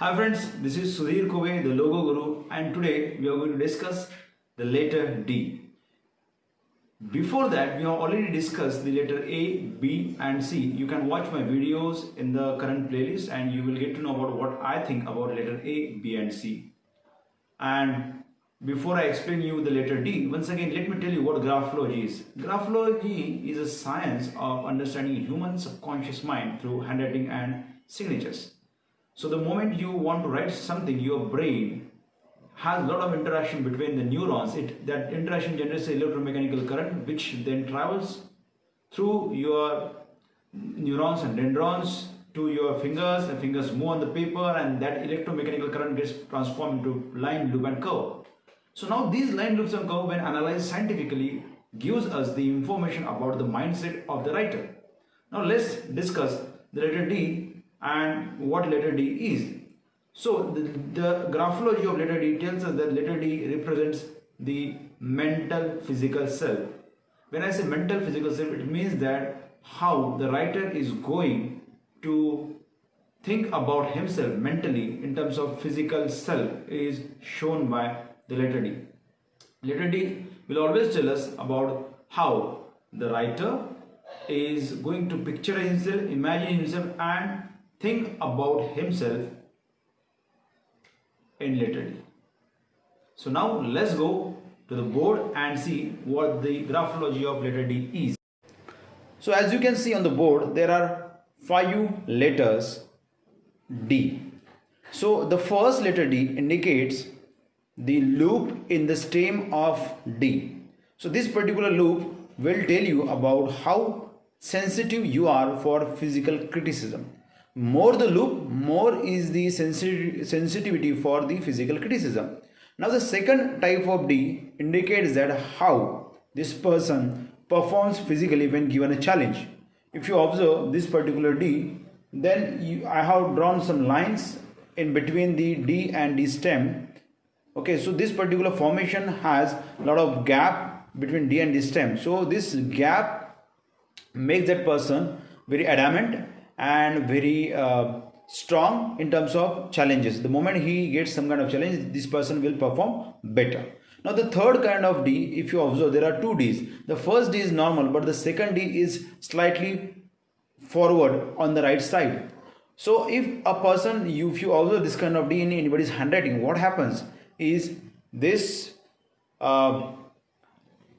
Hi friends, this is Sudhir Kove, the Logo Guru, and today we are going to discuss the letter D. Before that, we have already discussed the letter A, B, and C. You can watch my videos in the current playlist and you will get to know about what I think about letter A, B, and C. And before I explain you the letter D, once again, let me tell you what graphology is. Graphology is a science of understanding human subconscious mind through handwriting and signatures. So the moment you want to write something, your brain has a lot of interaction between the neurons. It that interaction generates an electromechanical current, which then travels through your neurons and dendrons to your fingers. The fingers move on the paper, and that electromechanical current gets transformed into line, loop, and curve. So now these line, loops, and curve, when analyzed scientifically, gives us the information about the mindset of the writer. Now let's discuss the letter D and what letter D is. So the, the graphology of letter D tells us that letter D represents the mental physical self. When I say mental physical self, it means that how the writer is going to think about himself mentally in terms of physical self is shown by the letter D. Letter D will always tell us about how the writer is going to picture himself, imagine himself and think about himself in letter D. So now let's go to the board and see what the graphology of letter D is. So as you can see on the board, there are five letters D. So the first letter D indicates the loop in the stem of D. So this particular loop will tell you about how sensitive you are for physical criticism more the loop more is the sensitivity for the physical criticism. Now the second type of d indicates that how this person performs physically when given a challenge. If you observe this particular d then you, i have drawn some lines in between the d and d stem. Okay so this particular formation has a lot of gap between d and d stem. So this gap makes that person very adamant and very uh, strong in terms of challenges. The moment he gets some kind of challenge this person will perform better. Now the third kind of d if you observe there are two d's. The first d is normal but the second d is slightly forward on the right side. So if a person if you observe this kind of d in anybody's handwriting what happens is this uh,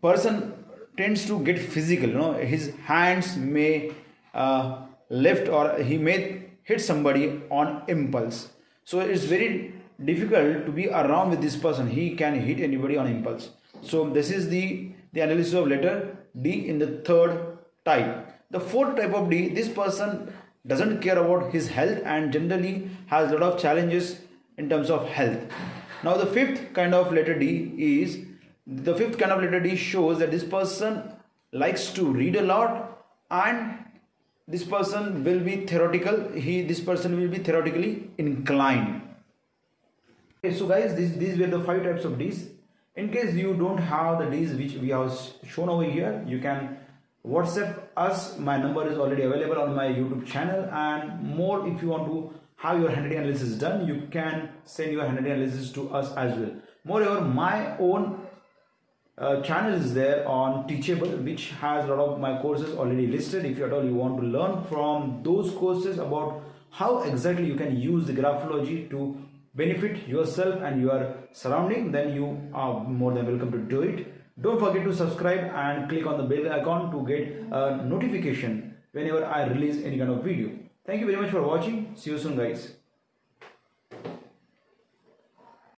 person tends to get physical. You know his hands may uh, left or he may hit somebody on impulse. So it's very difficult to be around with this person. He can hit anybody on impulse. So this is the the analysis of letter d in the third type. The fourth type of d this person doesn't care about his health and generally has a lot of challenges in terms of health. Now the fifth kind of letter d is the fifth kind of letter d shows that this person likes to read a lot and this person will be theoretical he this person will be theoretically inclined. Okay so guys this, these were the five types of d's. In case you don't have the d's which we have shown over here you can whatsapp us. My number is already available on my youtube channel. And more if you want to have your handwriting analysis done you can send your handwriting analysis to us as well. Moreover my own uh, channel is there on teachable which has a lot of my courses already listed. If you at all you want to learn from those courses about how exactly you can use the graphology to benefit yourself and your surrounding then you are more than welcome to do it. Don't forget to subscribe and click on the bell icon to get a notification whenever i release any kind of video. Thank you very much for watching. See you soon guys